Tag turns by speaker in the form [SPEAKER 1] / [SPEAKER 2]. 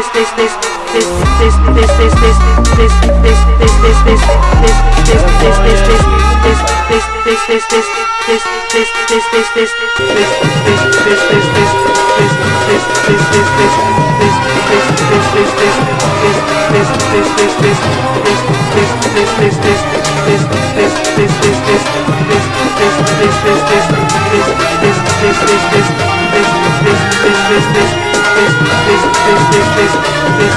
[SPEAKER 1] this this
[SPEAKER 2] this this, this, this, this.